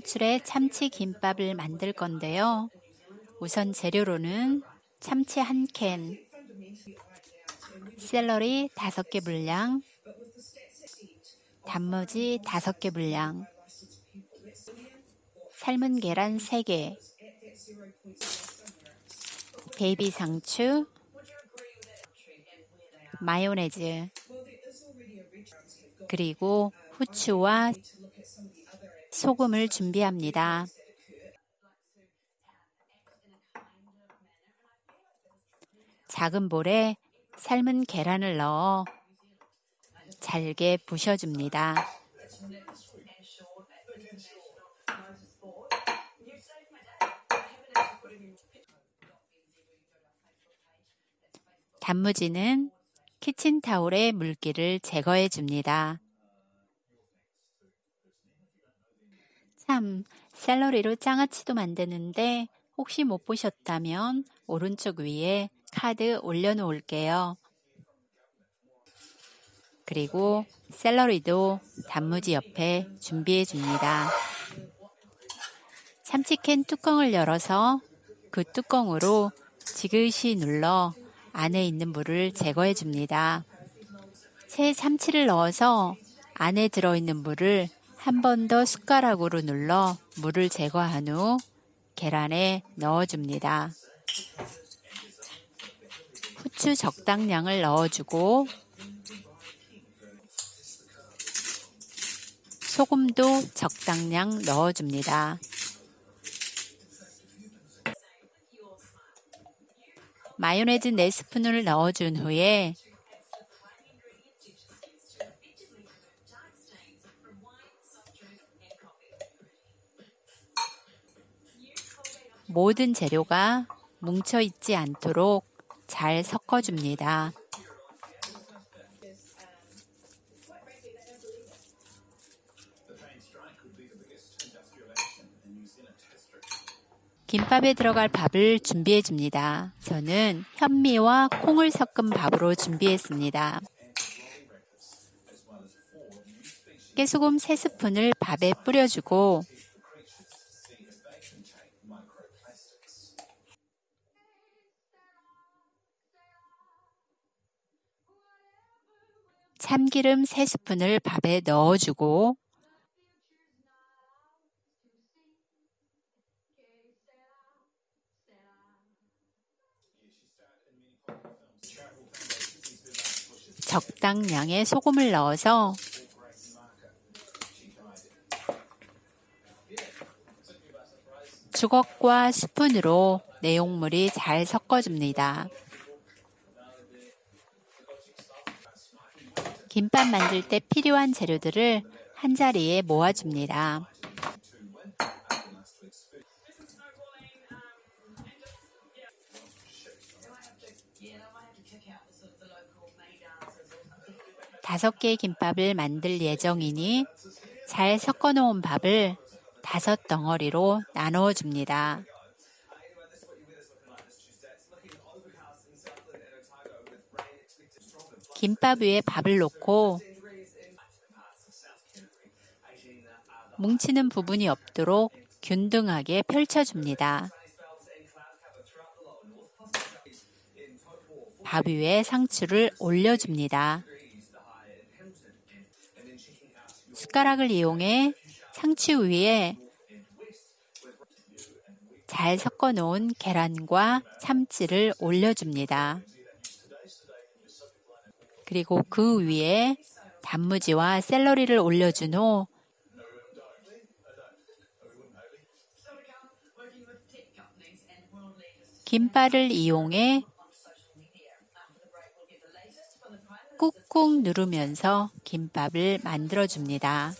줄의 참치 김밥을 만들 건데요. 우선 재료로는 참치 한 캔, 샐러리 다섯 개 분량, 단무지 다섯 개 분량, 삶은 계란 3개, 베이비 상추, 마요네즈, 그리고 후추와 소금을 준비합니다. 작은 볼에 삶은 계란을 넣어 잘게 부셔줍니다. 단무지는 키친타올에 물기를 제거해 줍니다. 참, 샐러리로 장아찌도 만드는데 혹시 못 보셨다면 오른쪽 위에 카드 올려놓을게요. 그리고 샐러리도 단무지 옆에 준비해 줍니다. 참치캔 뚜껑을 열어서 그 뚜껑으로 지그시 눌러 안에 있는 물을 제거해 줍니다. 새 참치를 넣어서 안에 들어있는 물을 한 번 더 숟가락으로 눌러 물을 제거한 후 계란에 넣어줍니다. 후추 적당량을 넣어주고 소금도 적당량 넣어줍니다. 마요네즈 4스푼을 넣어준 후에 모든 재료가 뭉쳐 있지 않도록 잘 섞어줍니다. 김밥에 들어갈 밥을 준비해 줍니다. 저는 현미와 콩을 섞은 밥으로 준비했습니다. 깨소금 3스푼을 밥에 뿌려주고 참기름 3스푼을 밥에 넣어주고 적당량의 소금을 넣어서 주걱과 스푼으로 내용물이 잘 섞어줍니다. 김밥 만들 때 필요한 재료들을 한자리에 모아줍니다. 다섯 개의 김밥을 만들 예정이니 잘 섞어 놓은 밥을 다섯 덩어리로 나누어 줍니다. 김밥 위에 밥을 놓고 뭉치는 부분이 없도록 균등하게 펼쳐줍니다. 밥 위에 상추를 올려줍니다. 숟가락을 이용해 상추 위에 잘 섞어 놓은 계란과 참치를 올려줍니다. 그리고 그 위에 단무지와 샐러리를 올려준 후 김발을 이용해 꾹꾹 누르면서 김밥을 만들어 줍니다.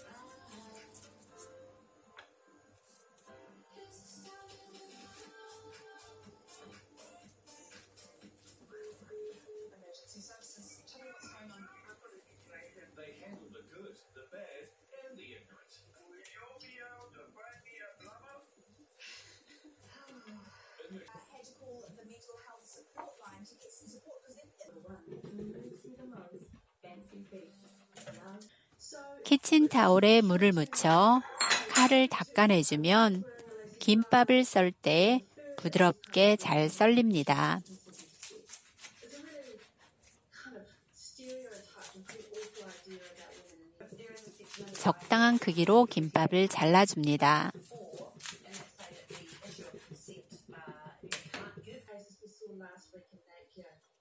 키친 타올에 물을 묻혀 살을 닦아내주면 김밥을 썰 때 부드럽게 잘 썰립니다. 적당한 크기로 김밥을 잘라줍니다.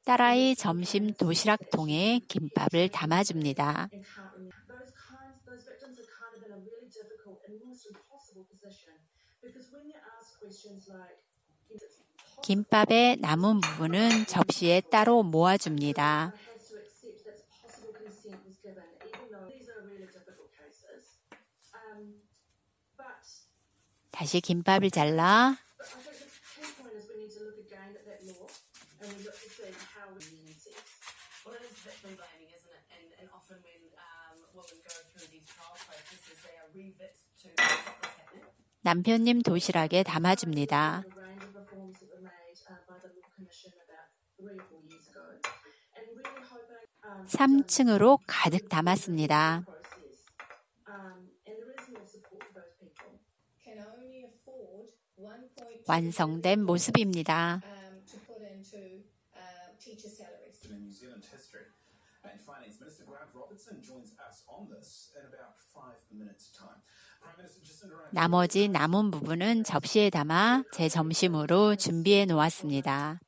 딸아이 점심 도시락통에 김밥을 담아줍니다. 김밥의 남은 부분은 접시에 따로 모아줍니다. Um, 다시 김밥을 잘라 and we look to see how we consent. Well, it is victim blaming, isn't it? And, and often when um, women go through these trial processes, they are re-vixed to stop this happening. 남편님 도시락에 담아줍니다. A range of reforms that were made uh, by the Law Commission about three or four years ago, and really hoping um, 3층으로 가득 담았습니다. process. Um, and there is more support for those people. can only afford 1.2 완성된 모습입니다. Um, to uh, teacher salaries. in New Zealand history. And Finance Minister Grant Robertson joins us on this in about five minutes' time. Prime Minister Jacinda Ardern 나머지 남은 부분은 접시에 담아 제 점심으로 준비해 놓았습니다.